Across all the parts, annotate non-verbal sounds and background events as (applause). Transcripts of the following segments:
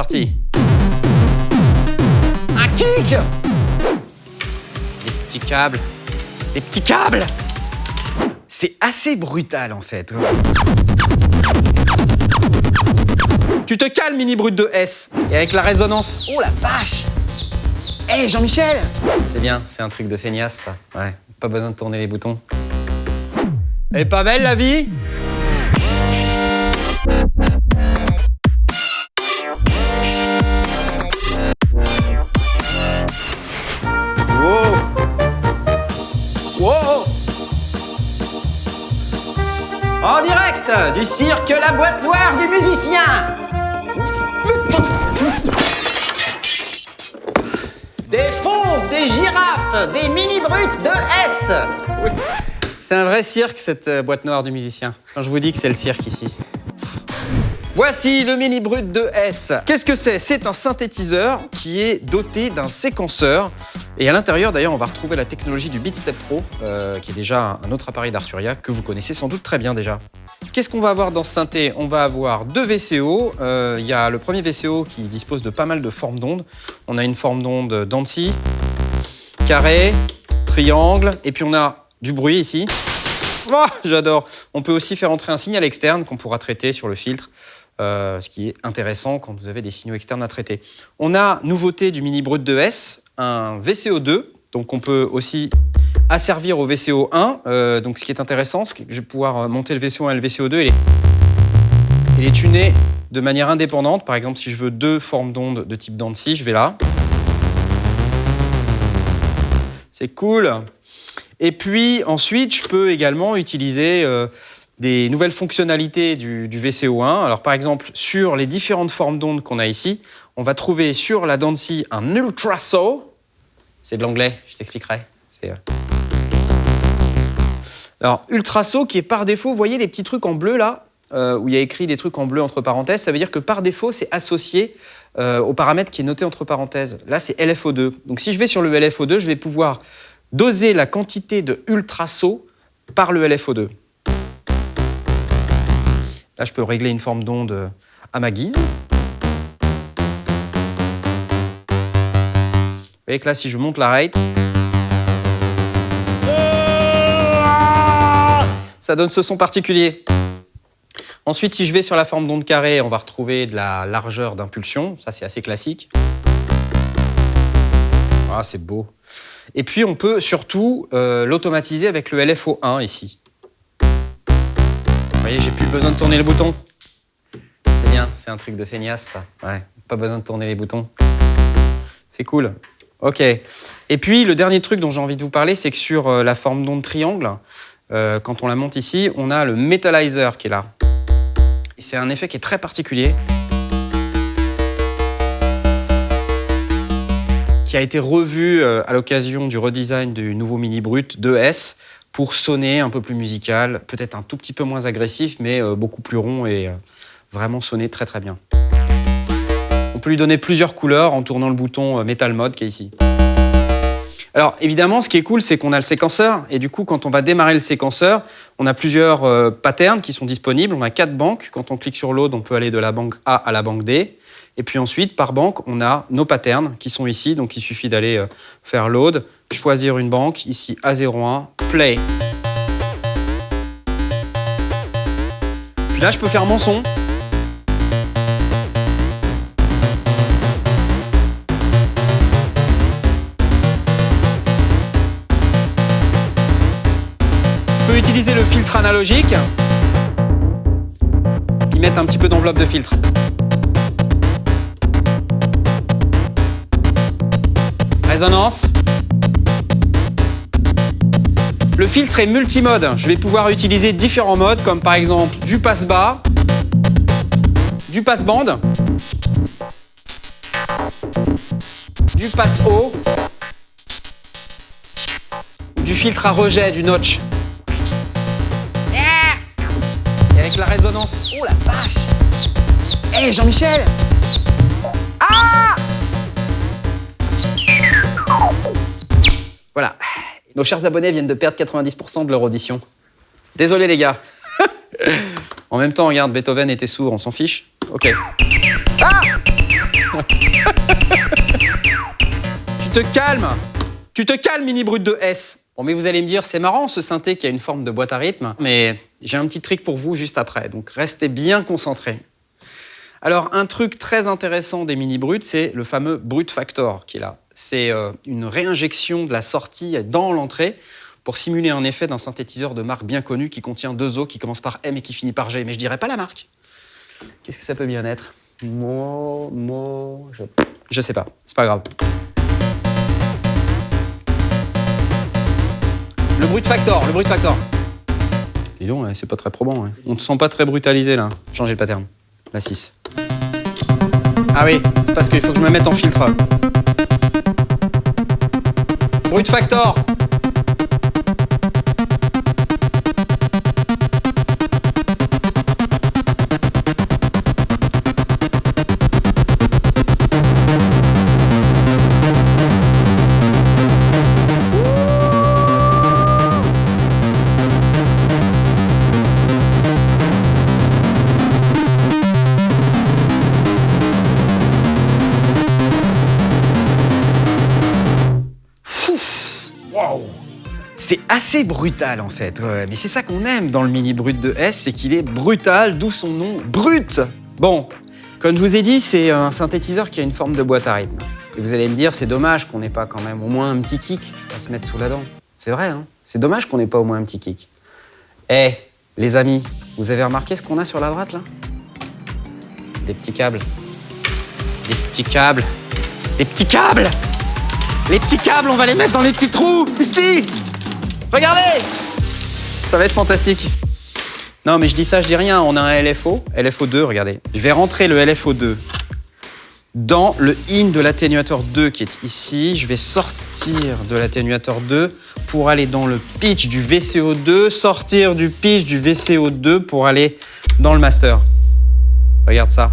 parti. Un kick Des petits câbles. Des petits câbles C'est assez brutal en fait. Tu te calmes, mini brut de S. Et avec la résonance. Oh la vache Hé, Jean-Michel C'est bien, c'est un truc de feignasse, ça. Ouais, pas besoin de tourner les boutons. Elle est pas belle, la vie? Du cirque La Boîte Noire du musicien Des fauves, des girafes, des mini-brutes de S C'est un vrai cirque, cette euh, boîte noire du musicien. Quand je vous dis que c'est le cirque ici. Voici le mini brut de S. Qu'est-ce que c'est? C'est un synthétiseur qui est doté d'un séquenceur. Et à l'intérieur, d'ailleurs, on va retrouver la technologie du Beatstep Pro, euh, qui est déjà un autre appareil d'Arturia que vous connaissez sans doute très bien déjà. Qu'est-ce qu'on va avoir dans ce synthé? On va avoir deux VCO. Euh, Il y a le premier VCO qui dispose de pas mal de formes d'ondes. On a une forme d'onde Dancy, carré, triangle, et puis on a du bruit ici. Oh, J'adore. On peut aussi faire entrer un signal externe qu'on pourra traiter sur le filtre, euh, ce qui est intéressant quand vous avez des signaux externes à traiter. On a, nouveauté du mini brut 2S, un VCO2, donc on peut aussi asservir au VCO1. Euh, donc ce qui est intéressant, c'est que je vais pouvoir euh, monter le VCO1 et le VCO2 et les, et les tuner de manière indépendante. Par exemple, si je veux deux formes d'ondes de type Dancy, je vais là. C'est cool. Et puis ensuite, je peux également utiliser euh, des nouvelles fonctionnalités du, du, VCO1. Alors par exemple, sur les différentes formes d'ondes qu'on a ici, on va trouver sur la Dancy un ultrasaw. C'est de l'anglais, je t'expliquerai. C'est... Alors, ultrasaw qui est par défaut, vous voyez les petits trucs en bleu là, euh, où il y a écrit des trucs en bleu entre parenthèses, ça veut dire que par défaut, c'est associé euh, au paramètre qui est noté entre parenthèses. Là, c'est LFO2. Donc si je vais sur le LFO2, je vais pouvoir doser la quantité de ultrasaut par le LFO2. Là, je peux régler une forme d'onde à ma guise. Vous voyez que là, si je monte la rate, ça donne ce son particulier. Ensuite, si je vais sur la forme d'onde carrée, on va retrouver de la largeur d'impulsion. Ça, c'est assez classique. Ah, c'est beau. Et puis, on peut surtout euh, l'automatiser avec le LFO1 ici. Vous voyez, j'ai plus besoin de tourner le bouton. C'est bien, c'est un truc de feignasse. Ouais, pas besoin de tourner les boutons. C'est cool. OK. Et puis, le dernier truc dont j'ai envie de vous parler, c'est que sur euh, la forme d'onde triangle, euh, quand on la monte ici, on a le Metalizer qui est là. C'est un effet qui est très particulier. qui a été revu euh, à l'occasion du redesign du nouveau Mini Brut 2S pour sonner un peu plus musical, peut-être un tout petit peu moins agressif, mais euh, beaucoup plus rond et vraiment sonner très très bien. On peut lui donner plusieurs couleurs en tournant le bouton Metal Mode qui est ici. Alors évidemment, ce qui est cool, c'est qu'on a le séquenceur et du coup, quand on va démarrer le séquenceur, on a plusieurs euh, patterns qui sont disponibles. On a quatre banques. Quand on clique sur l'aude, on peut aller de la banque A à la banque D. Et puis ensuite, par banque, on a nos patterns qui sont ici. Donc il suffit d'aller euh, faire load, choisir une banque, ici A01, play. Puis là, je peux faire mon son. Utiliser le filtre analogique. Y mettre un petit peu d'enveloppe de filtre. Résonance. Le filtre est multimode. Je vais pouvoir utiliser différents modes, comme par exemple du passe bas, du passe bande, du passe haut, du filtre à rejet, du notch. Oh la vache Hé hey, Jean-Michel Ah Voilà. Nos chers abonnés viennent de perdre 90% de leur audition. Désolé les gars. (laughs) en même temps, regarde, Beethoven était sourd, on s'en fiche. Ok. Ah (laughs) tu te calmes Tu te calmes, mini brut de S Bon, mais vous allez me dire, c'est marrant ce synthé qui a une forme de boîte à rythme, mais j'ai un petit trick pour vous juste après, donc restez bien concentrés. Alors, un truc très intéressant des mini bruts, c'est le fameux brut factor qui est là. C'est euh, une réinjection de la sortie dans l'entrée pour simuler un effet d'un synthétiseur de marque bien connu qui contient deux os qui commencent par M et qui finit par G, mais je dirais pas la marque. Qu'est-ce que ça peut bien être? Mo, mo, je... je sais pas, c'est pas grave. Le brut factor, le brut factor. Dis donc, c'est pas très probant. On te sent pas très brutalisé là. Changez le pattern. La 6. Ah oui, c'est parce qu'il faut que je me mette en filtre. Brut factor assez brutal en fait, mais c'est ça qu'on aime dans le mini brut de S, c'est qu'il est brutal, d'où son nom brut. Bon, comme je vous ai dit, c'est un synthétiseur qui a une forme de boîte à rythme. Et vous allez me dire, c'est dommage qu'on n'ait pas quand même au moins un petit kick à se mettre sous la dent. C'est vrai, hein c'est dommage qu'on n'ait pas au moins un petit kick. Eh, les amis, vous avez remarqué ce qu'on a sur la droite là? Des petits câbles. Des petits câbles. Des petits câbles Les petits câbles, on va les mettre dans les petits trous, ici Regardez Ça va être fantastique. Non, mais je dis ça, je dis rien. On a un LFO, LFO2, regardez. Je vais rentrer le LFO2 dans le in de l'atténuateur 2 qui est ici. Je vais sortir de l'atténuateur 2 pour aller dans le pitch du VCO2, sortir du pitch du VCO2 pour aller dans le master. Regarde ça.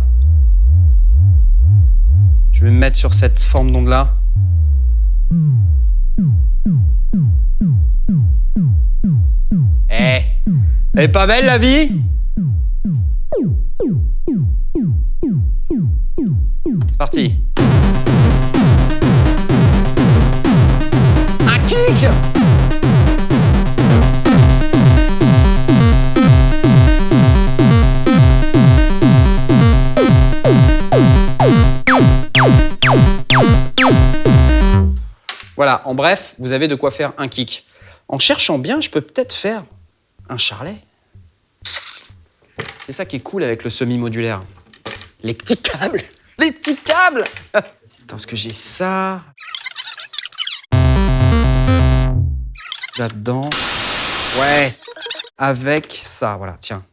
Je vais me mettre sur cette forme d'onde elle est pas belle la vie? C'est parti. Un kick Voilà, en bref, vous avez de quoi faire un kick. En cherchant bien, je peux peut-être faire un charlet. C'est ça qui est cool avec le semi-modulaire. Les petits câbles (laughs) Les petits câbles (laughs) Attends, est-ce que j'ai ça? Là-dedans. Ouais Avec ça, voilà, tiens.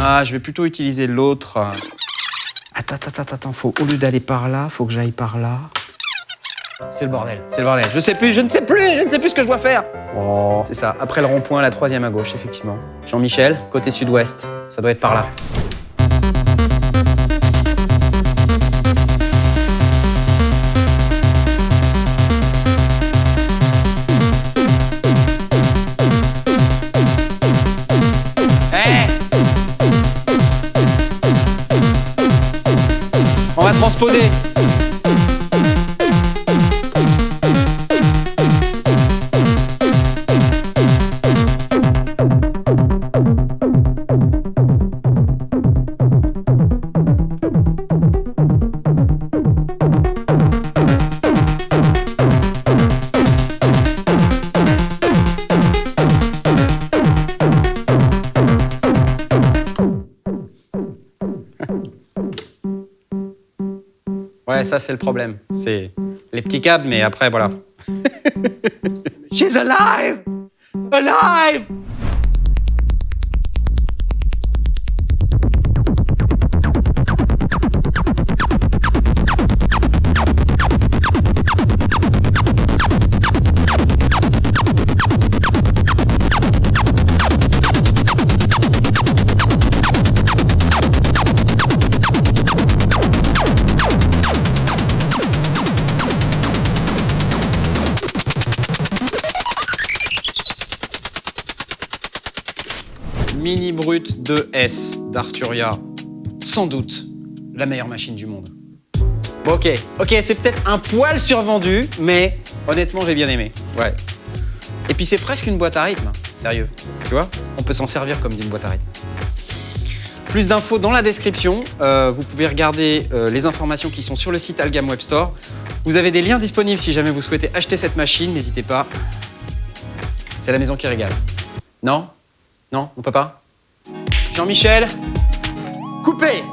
Ah, je vais plutôt utiliser l'autre. Attends, attends, attends, faut, au lieu d'aller par là, faut que j'aille par là. C'est le bordel, c'est le bordel. Je sais plus, je ne sais plus, je ne sais plus ce que je dois faire. Oh. C'est ça, après le rond-point, la troisième à gauche, effectivement. Jean-Michel, côté sud-ouest, ça doit être par là. Ça c'est le problème. C'est les petits câbles, mais après voilà. She's alive! Alive! Mini Brut 2S d'Arturia. Sans doute la meilleure machine du monde. Bon, ok, ok, c'est peut-être un poil survendu, mais honnêtement, j'ai bien aimé. Ouais. Et puis c'est presque une boîte à rythme, sérieux. Tu vois? On peut s'en servir comme d'une boîte à rythme. Plus d'infos dans la description. Euh, vous pouvez regarder euh, les informations qui sont sur le site Algam Web Store. Vous avez des liens disponibles si jamais vous souhaitez acheter cette machine. N'hésitez pas. C'est la maison qui régale. Non? Non On peut pas Jean-Michel? Coupez